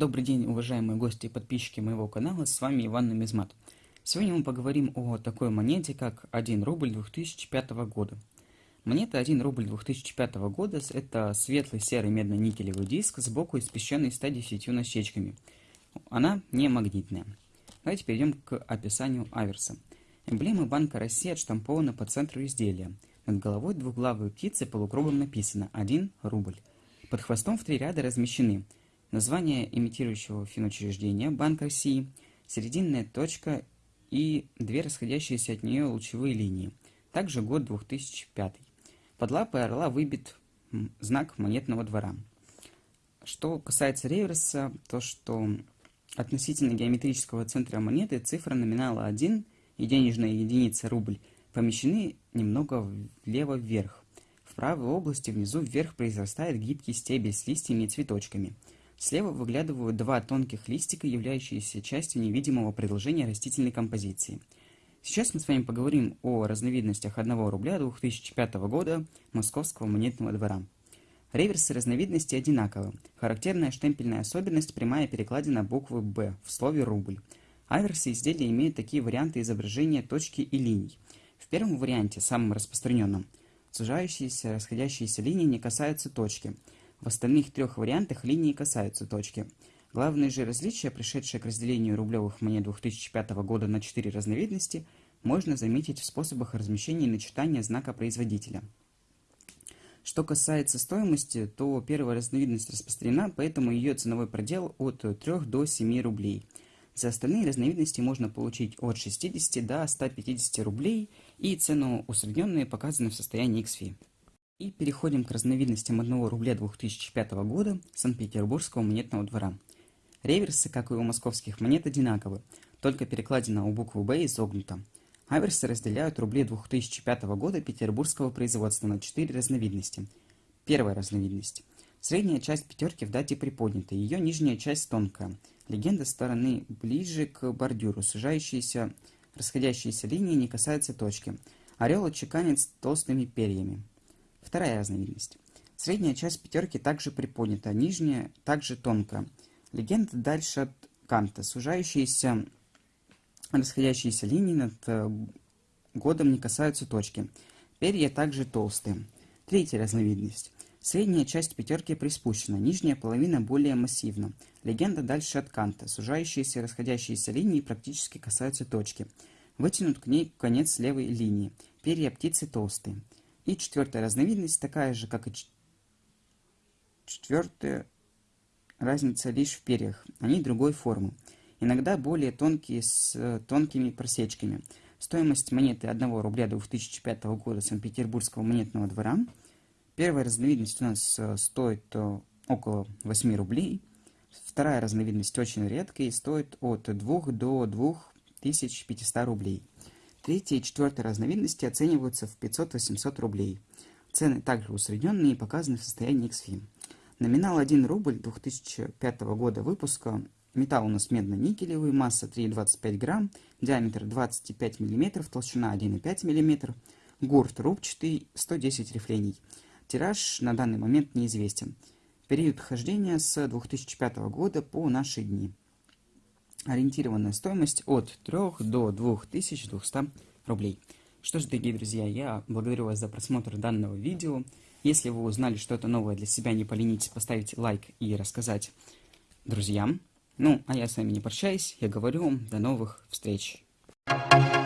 Добрый день, уважаемые гости и подписчики моего канала, с вами Иван Нумизмат. Сегодня мы поговорим о такой монете, как 1 рубль 2005 года. Монета 1 рубль 2005 года – это светлый серый медно-никелевый диск, сбоку испещренный 110 насечками. Она не магнитная. Давайте перейдем к описанию аверса. Эмблема Банка России отштампована по центру изделия. Над головой двуглавой птицы полукругом написано 1 рубль. Под хвостом в три ряда размещены – название имитирующего финучреждения Банк России, серединная точка и две расходящиеся от нее лучевые линии. Также год 2005. Под лапой орла выбит знак монетного двора. Что касается реверса, то что относительно геометрического центра монеты цифра номинала 1 и денежная единица рубль помещены немного влево-вверх. В правой области внизу вверх произрастает гибкий стебель с листьями и цветочками – Слева выглядывают два тонких листика, являющиеся частью невидимого предложения растительной композиции. Сейчас мы с вами поговорим о разновидностях 1 рубля 2005 года Московского монетного двора. Реверсы разновидности одинаковы. Характерная штемпельная особенность – прямая перекладина буквы «Б» в слове «рубль». Аверсы изделия имеют такие варианты изображения точки и линий. В первом варианте, самом распространенном, сужающиеся расходящиеся линии не касаются точки – в остальных трех вариантах линии касаются точки. Главное же различие, пришедшее к разделению рублевых монет 2005 года на четыре разновидности, можно заметить в способах размещения и начитания знака производителя. Что касается стоимости, то первая разновидность распространена, поэтому ее ценовой предел от 3 до 7 рублей. За остальные разновидности можно получить от 60 до 150 рублей, и цену усредненные показаны в состоянии XFI. И переходим к разновидностям 1 рубля 2005 года Санкт-Петербургского монетного двора. Реверсы, как и у московских монет, одинаковы, только перекладина у буквы «Б» изогнута. Аверсы разделяют рубли 2005 года петербургского производства на четыре разновидности. Первая разновидность. Средняя часть пятерки в дате приподнята, ее нижняя часть тонкая. Легенда стороны ближе к бордюру, сужающиеся, расходящиеся линии не касаются точки. Орел отчеканит с толстыми перьями. Вторая разновидность. Средняя часть пятерки также приподнята, нижняя также тонкая. Легенда дальше от канта. Сужающиеся расходящиеся линии над э, годом не касаются точки. Перья также толстые. Третья разновидность. Средняя часть пятерки приспущена, нижняя половина более массивна. Легенда дальше от канта. Сужающиеся расходящиеся линии практически касаются точки. Вытянут к ней конец левой линии. Перья птицы толстые. И четвертая разновидность такая же, как и четвертая, разница лишь в перьях, они другой формы. Иногда более тонкие с тонкими просечками. Стоимость монеты 1 рубля 2005 года Санкт-Петербургского монетного двора. Первая разновидность у нас э, стоит э, около 8 рублей. Вторая разновидность очень редкая и стоит от 2 до 2500 рублей. Третья и четвертая разновидности оцениваются в 500-800 рублей. Цены также усредненные и показаны в состоянии XFIM. Номинал 1 рубль 2005 года выпуска. Металл у нас медно-никелевый, масса 3,25 грамм, диаметр 25 мм, толщина 1,5 мм, гурт рубчатый, 110 рифлений. Тираж на данный момент неизвестен. Период хождения с 2005 года по наши дни ориентированная стоимость от 3 до 2200 рублей. Что ж, дорогие друзья, я благодарю вас за просмотр данного видео. Если вы узнали что-то новое для себя, не поленитесь поставить лайк и рассказать друзьям. Ну, а я с вами не прощаюсь, я говорю вам до новых встреч. Thank you.